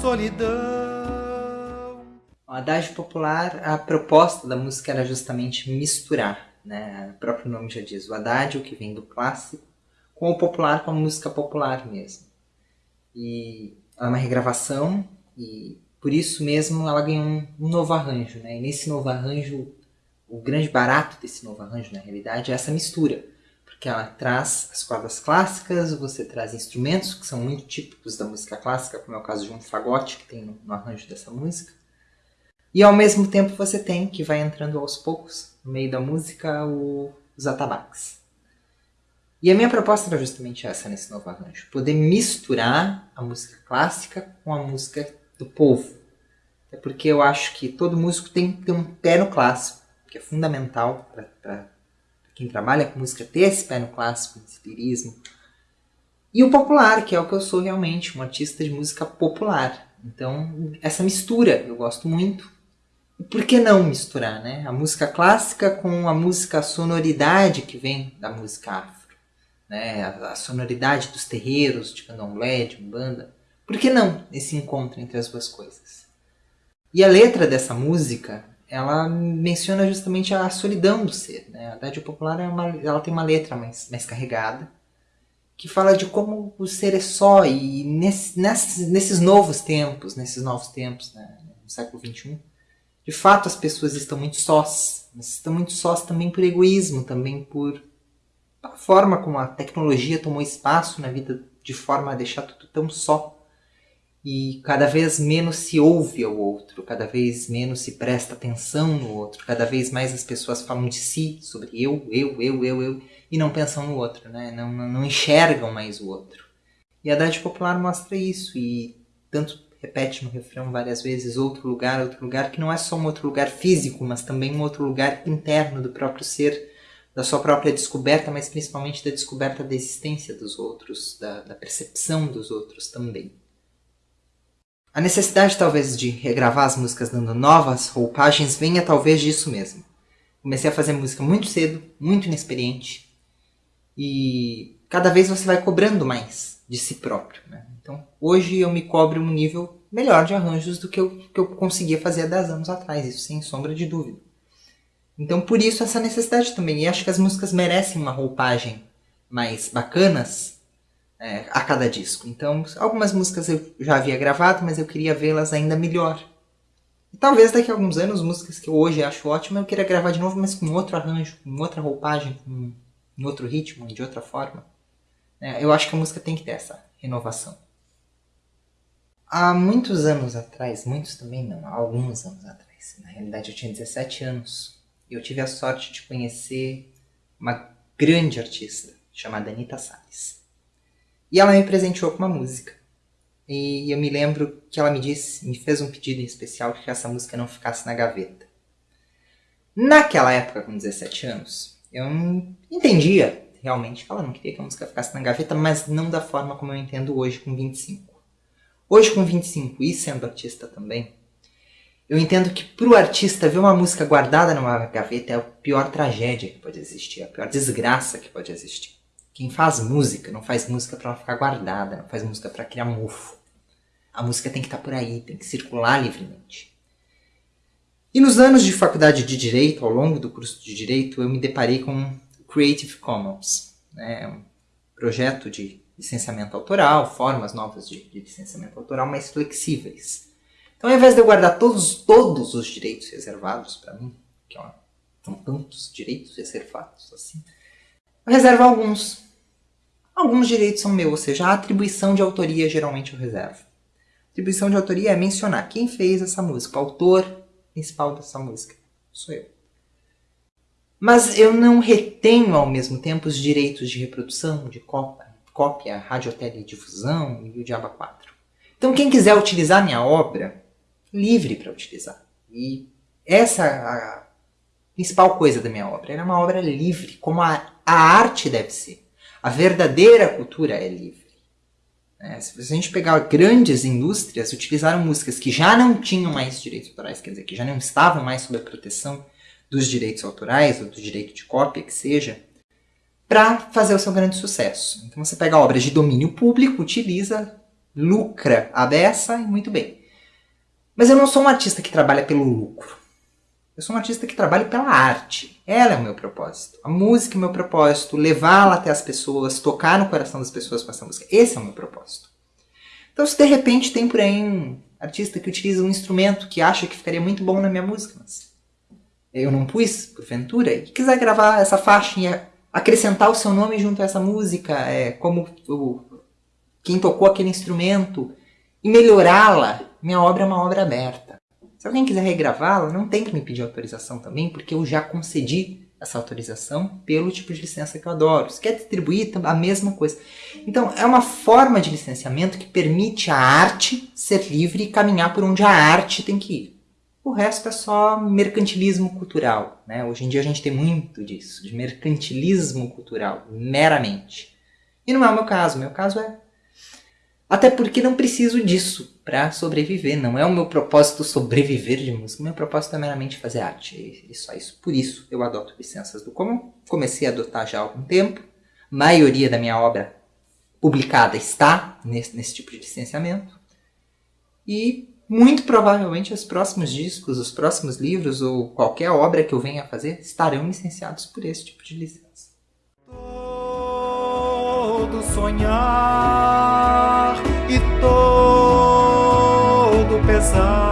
solidão. O adágio popular, a proposta da música era justamente misturar, né? O próprio nome já diz, o adágio que vem do clássico com o popular, com a música popular mesmo. E é uma regravação e por isso mesmo ela ganhou um, um novo arranjo, né? E nesse novo arranjo, o grande barato desse novo arranjo, na realidade, é essa mistura porque ela traz as cordas clássicas, você traz instrumentos que são muito típicos da música clássica, como é o caso de um fagote que tem no, no arranjo dessa música. E ao mesmo tempo você tem, que vai entrando aos poucos, no meio da música, o, os atabaques. E a minha proposta era justamente essa nesse novo arranjo, poder misturar a música clássica com a música do povo. É porque eu acho que todo músico tem que ter um pé no clássico, que é fundamental para quem trabalha com música ter esse pé no clássico, esse lirismo. E o popular, que é o que eu sou realmente, um artista de música popular. Então, essa mistura eu gosto muito. E por que não misturar, né? A música clássica com a música sonoridade que vem da música afro. Né? A, a sonoridade dos terreiros, de candomblé, de umbanda. Por que não esse encontro entre as duas coisas? E a letra dessa música ela menciona justamente a solidão do ser. Né? A Idade Popular é uma, ela tem uma letra mais, mais carregada, que fala de como o ser é só, e nesse, nesses, nesses novos tempos, nesses novos tempos, né, no século XXI, de fato as pessoas estão muito sós, mas estão muito sós também por egoísmo, também por a forma como a tecnologia tomou espaço na vida de forma a deixar tudo tão só e cada vez menos se ouve ao outro, cada vez menos se presta atenção no outro, cada vez mais as pessoas falam de si, sobre eu, eu, eu, eu, eu, e não pensam no outro, né? não, não, enxergam mais o outro. E a Idade Popular mostra isso, e tanto repete no refrão várias vezes, outro lugar, outro lugar, que não é só um outro lugar físico, mas também um outro lugar interno do próprio ser, da sua própria descoberta, mas principalmente da descoberta da existência dos outros, da, da percepção dos outros também. A necessidade talvez de regravar as músicas dando novas roupagens venha talvez disso mesmo. Comecei a fazer música muito cedo, muito inexperiente, e cada vez você vai cobrando mais de si próprio. Né? Então hoje eu me cobro um nível melhor de arranjos do que eu, que eu conseguia fazer há 10 anos atrás, isso sem sombra de dúvida. Então por isso essa necessidade também, e acho que as músicas merecem uma roupagem mais bacanas é, a cada disco. Então, algumas músicas eu já havia gravado, mas eu queria vê-las ainda melhor. E talvez daqui a alguns anos, músicas que eu hoje acho ótimas, eu queira gravar de novo, mas com outro arranjo, com outra roupagem, com outro ritmo, de outra forma. É, eu acho que a música tem que ter essa renovação. Há muitos anos atrás, muitos também não, há alguns anos atrás, na realidade eu tinha 17 anos, e eu tive a sorte de conhecer uma grande artista chamada Anita Salles. E ela me presenteou com uma música. E eu me lembro que ela me disse, me fez um pedido em especial que essa música não ficasse na gaveta. Naquela época, com 17 anos, eu entendia realmente que ela não queria que a música ficasse na gaveta, mas não da forma como eu entendo hoje, com 25. Hoje, com 25 e sendo artista também, eu entendo que para o artista ver uma música guardada numa gaveta é a pior tragédia que pode existir, a pior desgraça que pode existir. Quem faz música não faz música para ficar guardada, não faz música para criar mofo. A música tem que estar tá por aí, tem que circular livremente. E nos anos de faculdade de Direito, ao longo do curso de Direito, eu me deparei com Creative Commons, né? um projeto de licenciamento autoral, formas novas de, de licenciamento autoral mais flexíveis. Então, ao invés de eu guardar todos, todos os direitos reservados para mim, que ó, são tantos direitos reservados assim, eu reservo alguns Alguns direitos são meus, ou seja, a atribuição de autoria geralmente eu reservo. Atribuição de autoria é mencionar quem fez essa música, o autor principal dessa música. Sou eu. Mas eu não retenho ao mesmo tempo os direitos de reprodução, de cópia, cópia radioteledifusão e o Diaba 4. Então quem quiser utilizar minha obra, livre para utilizar. E essa é a principal coisa da minha obra. Ela é uma obra livre, como a, a arte deve ser. A verdadeira cultura é livre. É, se a gente pegar grandes indústrias, utilizaram músicas que já não tinham mais direitos autorais, quer dizer, que já não estavam mais sob a proteção dos direitos autorais, ou do direito de cópia, que seja, para fazer o seu grande sucesso. Então você pega obras de domínio público, utiliza, lucra a beça e muito bem. Mas eu não sou um artista que trabalha pelo lucro. Eu sou um artista que trabalha pela arte. Ela é o meu propósito. A música é o meu propósito. Levá-la até as pessoas, tocar no coração das pessoas com essa música. Esse é o meu propósito. Então, se de repente tem por aí um artista que utiliza um instrumento que acha que ficaria muito bom na minha música, mas eu não pus, porventura, e quiser gravar essa faixa e acrescentar o seu nome junto a essa música, é, como o, quem tocou aquele instrumento, e melhorá-la, minha obra é uma obra aberta. Se alguém quiser regravá-la, não tem que me pedir autorização também, porque eu já concedi essa autorização pelo tipo de licença que eu adoro. Se quer distribuir, a mesma coisa. Então, é uma forma de licenciamento que permite a arte ser livre e caminhar por onde a arte tem que ir. O resto é só mercantilismo cultural. Né? Hoje em dia a gente tem muito disso, de mercantilismo cultural, meramente. E não é o meu caso. O meu caso é até porque não preciso disso para sobreviver. Não é o meu propósito sobreviver de música. Meu propósito é meramente fazer arte. E só isso. Por isso eu adoto licenças do comum. Comecei a adotar já há algum tempo. A maioria da minha obra publicada está nesse, nesse tipo de licenciamento. E muito provavelmente os próximos discos, os próximos livros ou qualquer obra que eu venha a fazer estarão licenciados por esse tipo de licença. Todo sonhar e todo pesar.